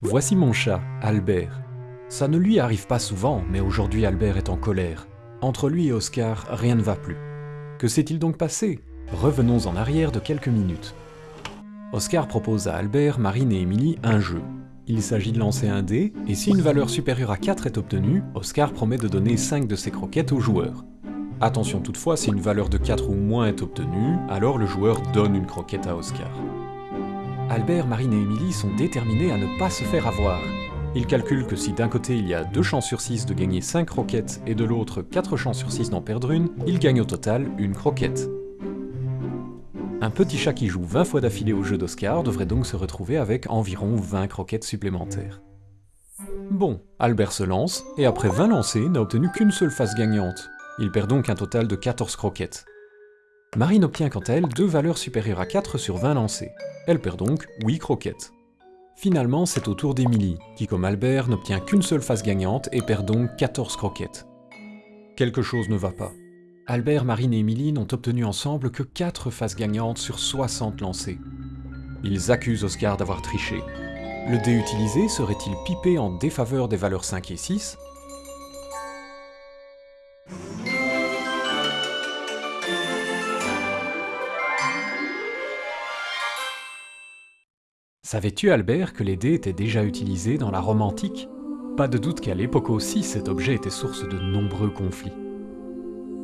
Voici mon chat, Albert. Ça ne lui arrive pas souvent, mais aujourd'hui Albert est en colère. Entre lui et Oscar, rien ne va plus. Que s'est-il donc passé? Revenons en arrière de quelques minutes. Oscar propose à Albert, Marine et Émilie un jeu. Il s'agit de lancer un dé, et si une valeur supérieure à 4 est obtenue, Oscar promet de donner 5 de ses croquettes au joueur. Attention toutefois, si une valeur de 4 ou moins est obtenue, alors le joueur donne une croquette à Oscar. Albert, Marine et Émilie sont déterminés à ne pas se faire avoir. Ils calculent que si d'un côté il y a 2 chances sur 6 de gagner 5 croquettes et de l'autre 4 chances sur 6 d'en perdre une, ils gagnent au total une croquette. Un petit chat qui joue 20 fois d'affilée au jeu d'Oscar devrait donc se retrouver avec environ 20 croquettes supplémentaires. Bon, Albert se lance, et après 20 lancés, n'a obtenu qu'une seule face gagnante. Il perd donc un total de 14 croquettes. Marine obtient quant à elle deux valeurs supérieures à 4 sur 20 lancés. Elle perd donc 8 croquettes. Finalement, c'est au tour d'Emilie, qui comme Albert n'obtient qu'une seule face gagnante et perd donc 14 croquettes. Quelque chose ne va pas. Albert, Marine et Émilie n'ont obtenu ensemble que 4 faces gagnantes sur 60 lancés. Ils accusent Oscar d'avoir triché. Le dé utilisé serait-il pipé en défaveur des valeurs 5 et 6 Savais-tu, Albert, que les dés étaient déjà utilisés dans la Rome antique? Pas de doute qu'à l'époque aussi, cet objet était source de nombreux conflits.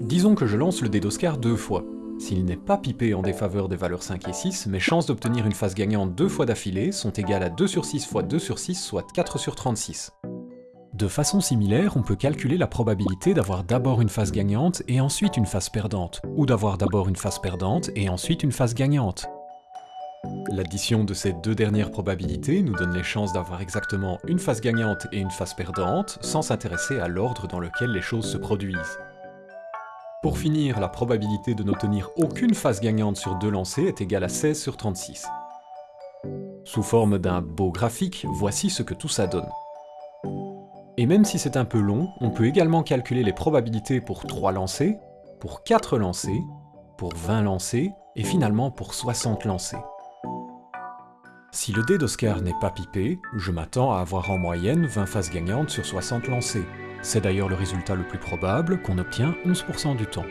Disons que je lance le dé d'Oscar deux fois. S'il n'est pas pipé en défaveur des valeurs 5 et 6, mes chances d'obtenir une face gagnante deux fois d'affilée sont égales à 2 sur 6 fois 2 sur 6, soit 4 sur 36. De façon similaire, on peut calculer la probabilité d'avoir d'abord une face gagnante et ensuite une face perdante, ou d'avoir d'abord une face perdante et ensuite une face gagnante. L'addition de ces deux dernières probabilités nous donne les chances d'avoir exactement une face gagnante et une face perdante, sans s'intéresser à l'ordre dans lequel les choses se produisent. Pour finir, la probabilité de n'obtenir aucune face gagnante sur deux lancers est égale à 16 sur 36. Sous forme d'un beau graphique, voici ce que tout ça donne. Et même si c'est un peu long, on peut également calculer les probabilités pour 3 lancers, pour 4 lancers, pour 20 lancers, et finalement pour 60 lancers. Si le dé d'Oscar n'est pas pipé, je m'attends à avoir en moyenne 20 faces gagnantes sur 60 lancés. C'est d'ailleurs le résultat le plus probable, qu'on obtient 11% du temps.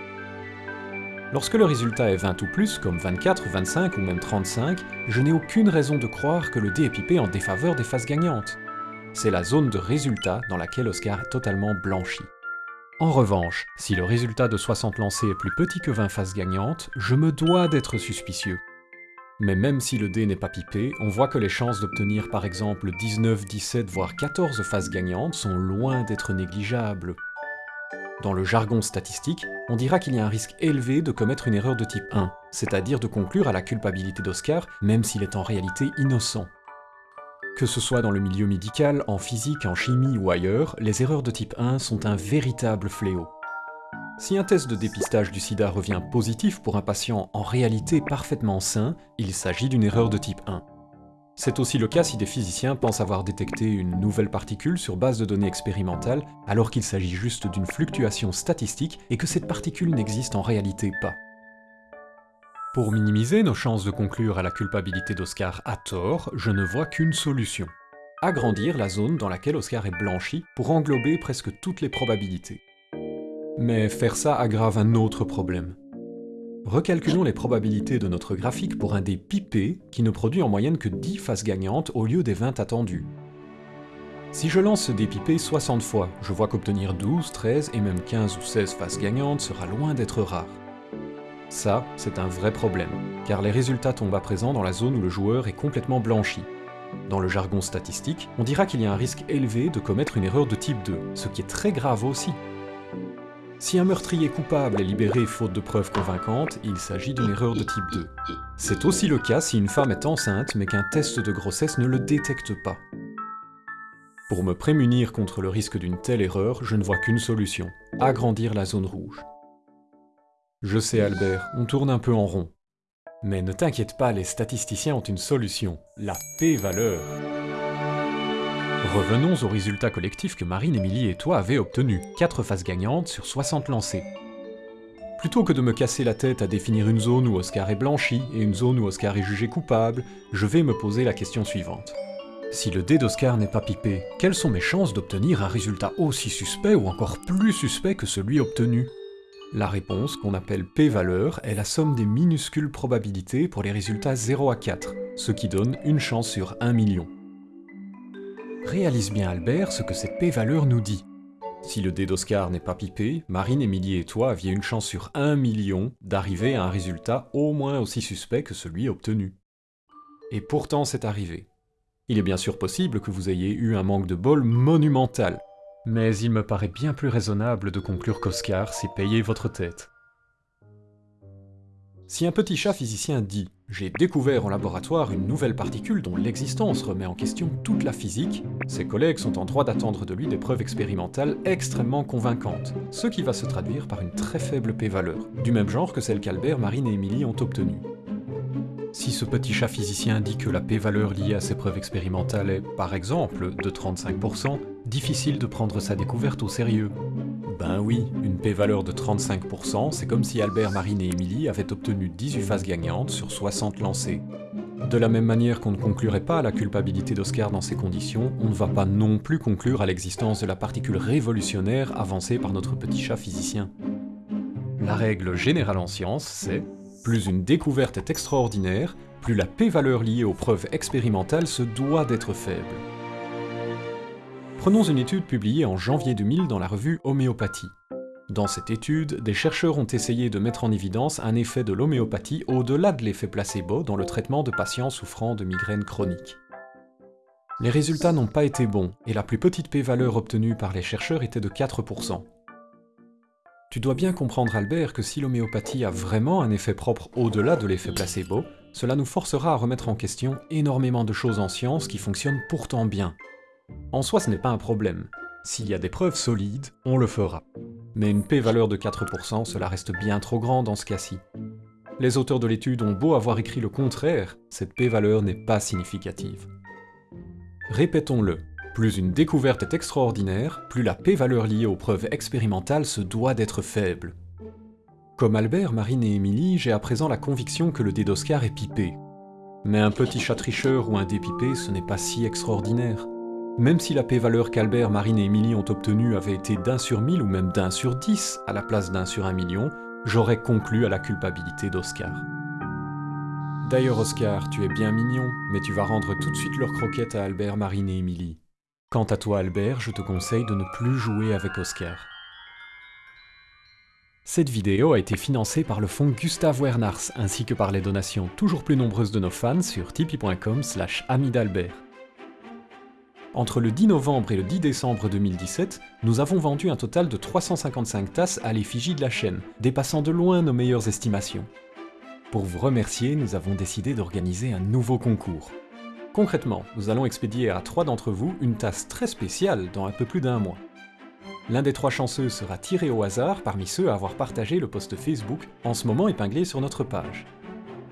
Lorsque le résultat est 20 ou plus, comme 24, 25 ou même 35, je n'ai aucune raison de croire que le dé est pipé en défaveur des faces gagnantes. C'est la zone de résultat dans laquelle Oscar est totalement blanchi. En revanche, si le résultat de 60 lancés est plus petit que 20 faces gagnantes, je me dois d'être suspicieux. Mais même si le dé n'est pas pipé, on voit que les chances d'obtenir par exemple 19, 17 voire 14 faces gagnantes sont loin d'être négligeables. Dans le jargon statistique, on dira qu'il y a un risque élevé de commettre une erreur de type 1, c'est-à-dire de conclure à la culpabilité d'Oscar même s'il est en réalité innocent. Que ce soit dans le milieu médical, en physique, en chimie ou ailleurs, les erreurs de type 1 sont un véritable fléau. Si un test de dépistage du sida revient positif pour un patient en réalité parfaitement sain, il s'agit d'une erreur de type 1. C'est aussi le cas si des physiciens pensent avoir détecté une nouvelle particule sur base de données expérimentales, alors qu'il s'agit juste d'une fluctuation statistique et que cette particule n'existe en réalité pas. Pour minimiser nos chances de conclure à la culpabilité d'Oscar à tort, je ne vois qu'une solution. Agrandir la zone dans laquelle Oscar est blanchi pour englober presque toutes les probabilités. Mais faire ça aggrave un autre problème. Recalculons les probabilités de notre graphique pour un dé pipé qui ne produit en moyenne que 10 faces gagnantes au lieu des 20 attendues. Si je lance ce dé pipé 60 fois, je vois qu'obtenir 12, 13 et même 15 ou 16 faces gagnantes sera loin d'être rare. Ça, c'est un vrai problème, car les résultats tombent à présent dans la zone où le joueur est complètement blanchi. Dans le jargon statistique, on dira qu'il y a un risque élevé de commettre une erreur de type 2, ce qui est très grave aussi, si un meurtrier coupable est libéré faute de preuves convaincantes, il s'agit d'une erreur de type 2. C'est aussi le cas si une femme est enceinte mais qu'un test de grossesse ne le détecte pas. Pour me prémunir contre le risque d'une telle erreur, je ne vois qu'une solution, agrandir la zone rouge. Je sais Albert, on tourne un peu en rond. Mais ne t'inquiète pas, les statisticiens ont une solution, la p-valeur. Revenons au résultat collectif que Marine, Émilie et toi avez obtenu, 4 faces gagnantes sur 60 lancés. Plutôt que de me casser la tête à définir une zone où Oscar est blanchi et une zone où Oscar est jugé coupable, je vais me poser la question suivante. Si le dé d'Oscar n'est pas pipé, quelles sont mes chances d'obtenir un résultat aussi suspect ou encore plus suspect que celui obtenu? La réponse, qu'on appelle p-valeur, est la somme des minuscules probabilités pour les résultats 0 à 4, ce qui donne une chance sur 1 million. Réalise bien Albert ce que cette p-valeur nous dit. Si le dé d'Oscar n'est pas pipé, Marine, Émilie et toi aviez une chance sur 1 million d'arriver à un résultat au moins aussi suspect que celui obtenu. Et pourtant c'est arrivé. Il est bien sûr possible que vous ayez eu un manque de bol monumental, mais il me paraît bien plus raisonnable de conclure qu'Oscar s'est payé votre tête. Si un petit chat physicien dit « J'ai découvert en laboratoire une nouvelle particule dont l'existence remet en question toute la physique », ses collègues sont en droit d'attendre de lui des preuves expérimentales extrêmement convaincantes, ce qui va se traduire par une très faible p-valeur, du même genre que celle qu'Albert, Marine et Émilie ont obtenue. Si ce petit chat physicien dit que la p-valeur liée à ces preuves expérimentales est, par exemple, de 35%, difficile de prendre sa découverte au sérieux. Ben oui, une p-valeur de 35%, c'est comme si Albert, Marine et Émilie avaient obtenu 18 phases gagnantes sur 60 lancées. De la même manière qu'on ne conclurait pas à la culpabilité d'Oscar dans ces conditions, on ne va pas non plus conclure à l'existence de la particule révolutionnaire avancée par notre petit chat physicien. La règle générale en science, c'est plus une découverte est extraordinaire, plus la p-valeur liée aux preuves expérimentales se doit d'être faible. Prenons une étude publiée en janvier 2000 dans la revue Homéopathie. Dans cette étude, des chercheurs ont essayé de mettre en évidence un effet de l'homéopathie au-delà de l'effet placebo dans le traitement de patients souffrant de migraines chroniques. Les résultats n'ont pas été bons, et la plus petite p-valeur obtenue par les chercheurs était de 4%. Tu dois bien comprendre Albert que si l'homéopathie a vraiment un effet propre au-delà de l'effet placebo, cela nous forcera à remettre en question énormément de choses en science qui fonctionnent pourtant bien. En soi ce n'est pas un problème. S'il y a des preuves solides, on le fera. Mais une p-valeur de 4%, cela reste bien trop grand dans ce cas-ci. Les auteurs de l'étude ont beau avoir écrit le contraire, cette p-valeur n'est pas significative. Répétons-le, plus une découverte est extraordinaire, plus la p-valeur liée aux preuves expérimentales se doit d'être faible. Comme Albert, Marine et Émilie, j'ai à présent la conviction que le dé d'Oscar est pipé. Mais un petit chat tricheur ou un dé pipé, ce n'est pas si extraordinaire. Même si la p-valeur qu'Albert, Marine et Émilie ont obtenue avait été d'un sur mille ou même d'un sur dix à la place d'un sur un million, j'aurais conclu à la culpabilité d'Oscar. D'ailleurs Oscar, tu es bien mignon, mais tu vas rendre tout de suite leurs croquettes à Albert, Marine et Émilie. Quant à toi Albert, je te conseille de ne plus jouer avec Oscar. Cette vidéo a été financée par le fonds Gustave Wernars ainsi que par les donations toujours plus nombreuses de nos fans sur tipeee.com slash d'Albert. Entre le 10 novembre et le 10 décembre 2017, nous avons vendu un total de 355 tasses à l'effigie de la chaîne, dépassant de loin nos meilleures estimations. Pour vous remercier, nous avons décidé d'organiser un nouveau concours. Concrètement, nous allons expédier à trois d'entre vous une tasse très spéciale dans un peu plus d'un mois. L'un des trois chanceux sera tiré au hasard parmi ceux à avoir partagé le post Facebook en ce moment épinglé sur notre page.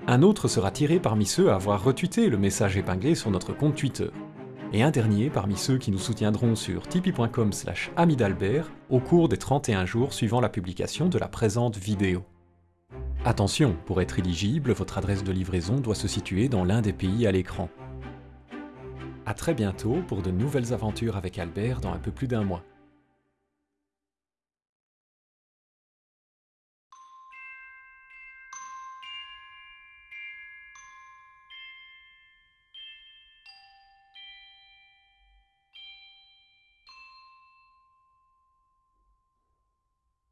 Un autre sera tiré parmi ceux à avoir retweeté le message épinglé sur notre compte Twitter. Et un dernier parmi ceux qui nous soutiendront sur tipeee.com slash amidalbert au cours des 31 jours suivant la publication de la présente vidéo. Attention, pour être éligible, votre adresse de livraison doit se situer dans l'un des pays à l'écran. A très bientôt pour de nouvelles aventures avec Albert dans un peu plus d'un mois.